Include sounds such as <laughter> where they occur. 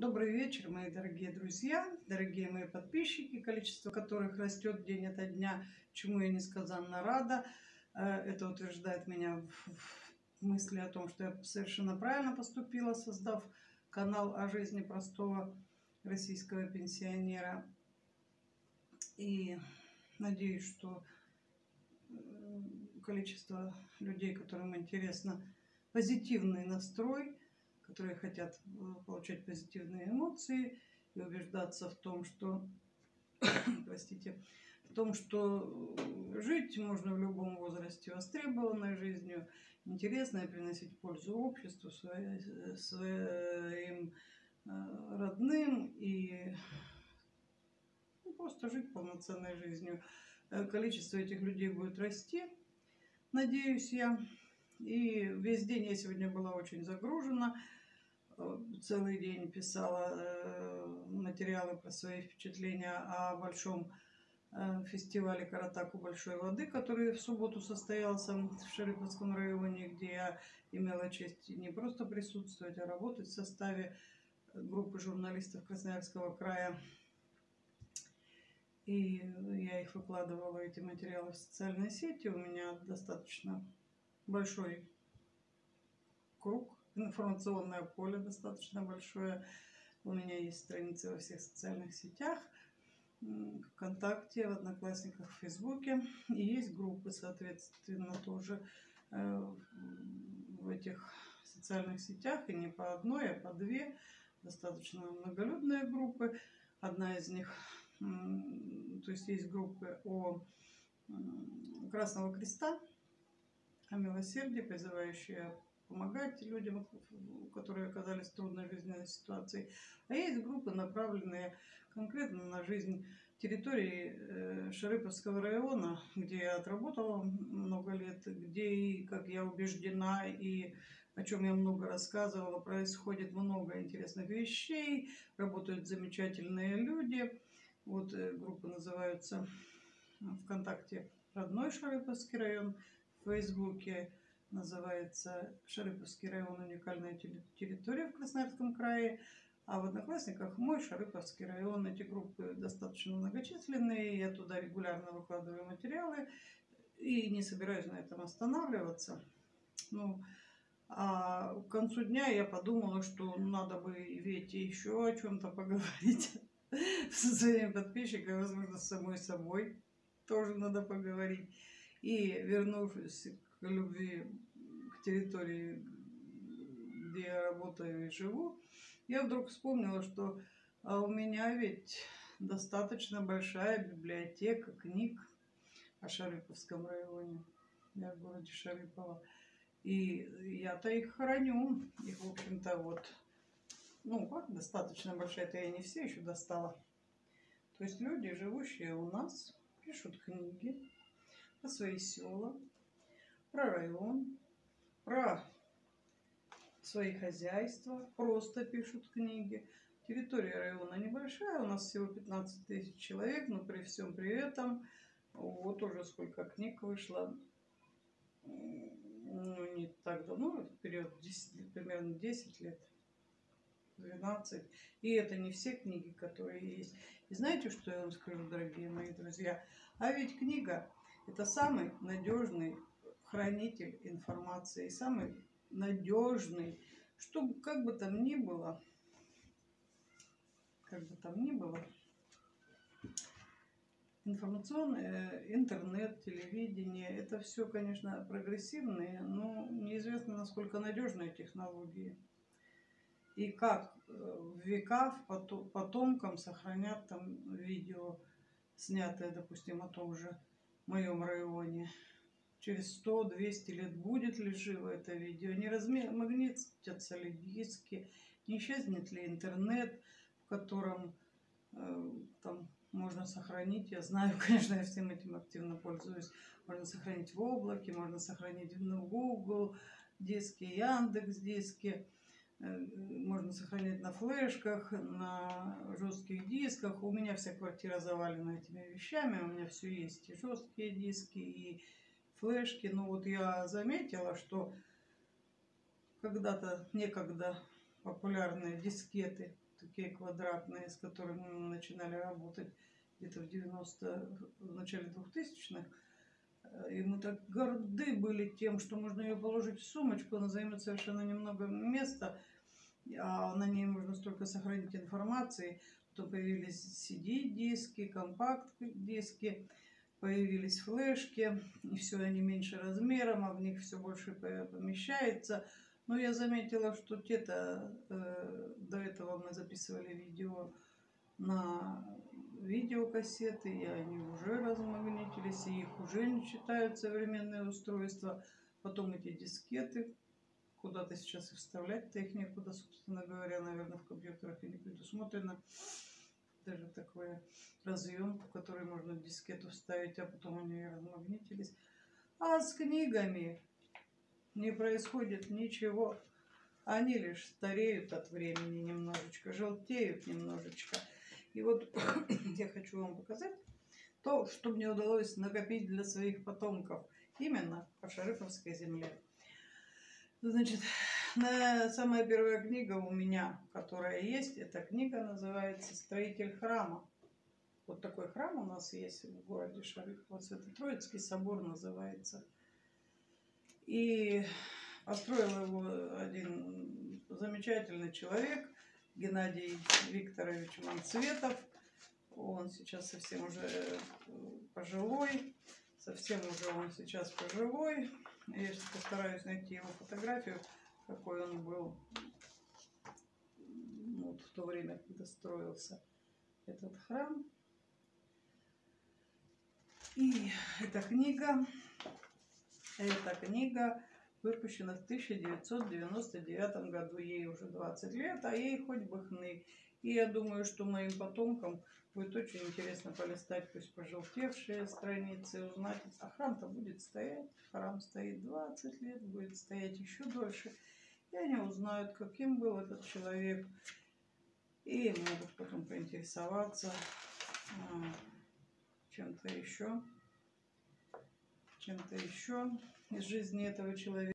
Добрый вечер, мои дорогие друзья, дорогие мои подписчики, количество которых растет день ото дня, чему я несказанно рада. Э, это утверждает меня в мысли о том, что я совершенно правильно поступила, создав канал о жизни простого российского пенсионера. И надеюсь, что э, количество людей, которым интересно позитивный настрой, которые хотят э, получать позитивные эмоции и убеждаться в том, что, <coughs> простите, в том, что э, жить можно в любом возрасте, востребованной жизнью, интересно и приносить пользу обществу, своим э, родным и ну, просто жить полноценной жизнью. Количество этих людей будет расти, надеюсь я. И весь день я сегодня была очень загружена целый день писала э, материалы про свои впечатления о большом э, фестивале Каратаку Большой воды, который в субботу состоялся в Шерифовском районе, где я имела честь не просто присутствовать, а работать в составе группы журналистов Красноярского края. И я их выкладывала, эти материалы в социальные сети. У меня достаточно большой круг информационное поле достаточно большое. У меня есть страницы во всех социальных сетях, ВКонтакте, в Одноклассниках, в Фейсбуке. И есть группы, соответственно, тоже э, в этих социальных сетях. И не по одной, а по две. Достаточно многолюдные группы. Одна из них, то есть есть группы о Красного Креста, о милосердии, призывающие помогать людям, которые оказались в трудной жизненной ситуации. А есть группы, направленные конкретно на жизнь территории э, Шарыповского района, где я отработала много лет, где, как я убеждена, и о чем я много рассказывала, происходит много интересных вещей, работают замечательные люди. Вот э, группы называются ВКонтакте «Родной Шарыповский район», в Фейсбуке называется Шарыповский район «Уникальная территория в Красноярском крае», а в Одноклассниках мой Шарыповский район. Эти группы достаточно многочисленные, я туда регулярно выкладываю материалы и не собираюсь на этом останавливаться. Ну, а к концу дня я подумала, что надо бы Вете еще о чем-то поговорить <laughs> со своими подписчиками, возможно, с самой собой тоже надо поговорить. И вернувшись любви к территории, где я работаю и живу, я вдруг вспомнила, что а у меня ведь достаточно большая библиотека книг о Шарыповском районе. Я в городе Шарыпово. И я-то их храню. Их, в общем-то, вот, ну, как достаточно большая, это я не все еще достала. То есть люди, живущие у нас, пишут книги про свои села, про район, про свои хозяйства, просто пишут книги. Территория района небольшая, у нас всего 15 тысяч человек, но при всем при этом вот уже сколько книг вышло, ну не так давно, в период 10, примерно 10 лет, 12. И это не все книги, которые есть. И знаете, что я вам скажу, дорогие мои друзья? А ведь книга – это самый надежный хранитель информации, самый надежный, чтобы как бы там ни было, как бы там ни было, информационный э, интернет, телевидение, это все, конечно, прогрессивные, но неизвестно, насколько надежные технологии. И как э, в веках потомкам сохранят там видео, снятое, допустим, о том же моем районе через 100-200 лет будет ли живо это видео, не размагнитятся ли диски, не исчезнет ли интернет, в котором э, там можно сохранить. Я знаю, <laughs> конечно, я всем этим активно пользуюсь. Можно сохранить в облаке, можно сохранить в Google диски, Яндекс диски. Э, можно сохранять на флешках, на жестких дисках. У меня вся квартира завалена этими вещами. У меня все есть. И жесткие диски, и флешки. Но вот я заметила, что когда-то, некогда популярные дискеты такие квадратные, с которыми мы начинали работать где-то в 90 в начале 2000-х. Э, И мы так горды были тем, что можно ее положить в сумочку, она займет совершенно немного места, а на ней можно столько сохранить информации. Потом появились CD-диски, компакт-диски, появились флешки, и все они меньше размером, а в них все больше по- помещается. Но я заметила, что те-то э, до этого мы записывали видео на видеокассеты, и они уже размагнитились, и их уже не читают современные устройства. Потом эти дискеты, куда-то сейчас и вставлять-то их некуда, собственно говоря, наверное, в компьютерах и не предусмотрено. Такой разъем, в который можно дискету вставить, а потом они размагнитились. А с книгами не происходит ничего. Они лишь стареют от времени немножечко, желтеют немножечко. И вот <coughs> я хочу вам показать то, что мне удалось накопить для своих потомков именно по Шарыповской земле. Значит, на- самая первая книга у меня, которая есть, эта книга называется «Строитель храма». Вот такой храм у нас есть в городе Шарыпово, Свято-Троицкий собор называется. И построил его один замечательный человек, Геннадий Викторович Манцветов. Он сейчас совсем уже э, пожилой, совсем уже он сейчас пожилой. Я сейчас постараюсь найти его фотографию, какой он был вот в то время, когда строился этот храм. И эта книга, эта книга выпущена в 1999 году. Ей уже 20 лет, а ей хоть бы хны. И я думаю, что моим потомкам будет очень интересно полистать, пусть пожелтевшие страницы, узнать. А храм-то будет стоять. Храм стоит 20 лет, будет стоять еще дольше. И они узнают, каким был этот человек. И могут потом поинтересоваться а, чем-то еще, чем-то еще из жизни этого человека.